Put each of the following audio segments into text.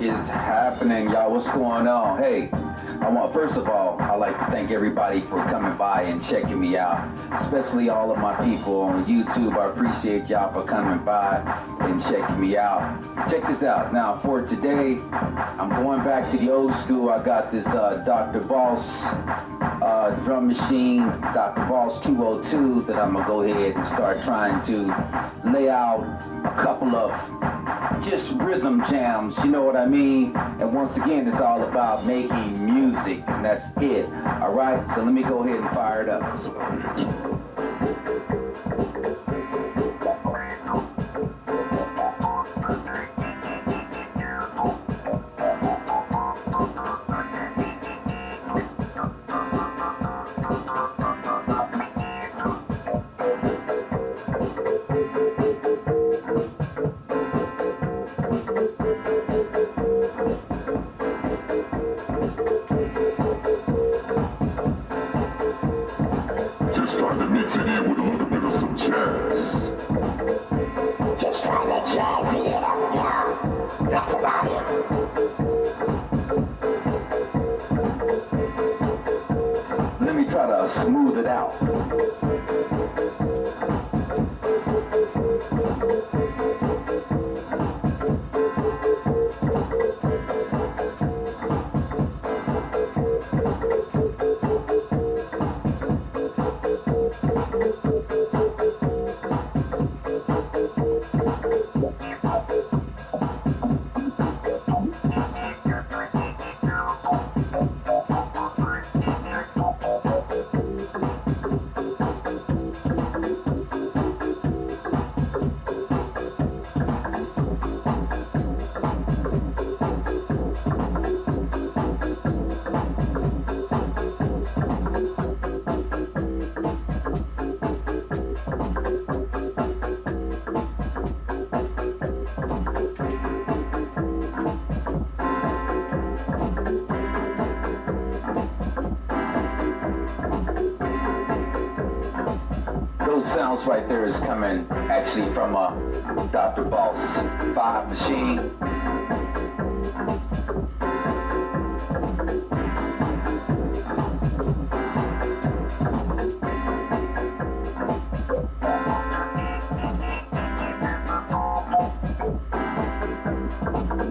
Is happening, y'all? What's going on? Hey, I want first of all, I'd like to thank everybody for coming by and checking me out, especially all of my people on YouTube. I appreciate y'all for coming by and checking me out. Check this out. Now, for today, I'm going back to the old school. I got this uh, Dr. Boss uh, drum machine, Dr. Boss 202, that I'm gonna go ahead and start trying to lay out a couple of just rhythm jams, you know what I mean? And once again, it's all about making music, and that's it. All right, so let me go ahead and fire it up. Smooth it out. sounds right there is coming actually from uh, a Dr. Boss 5 machine.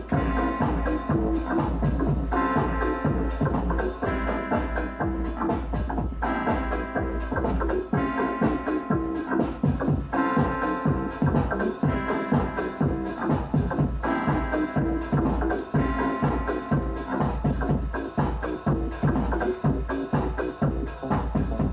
Thank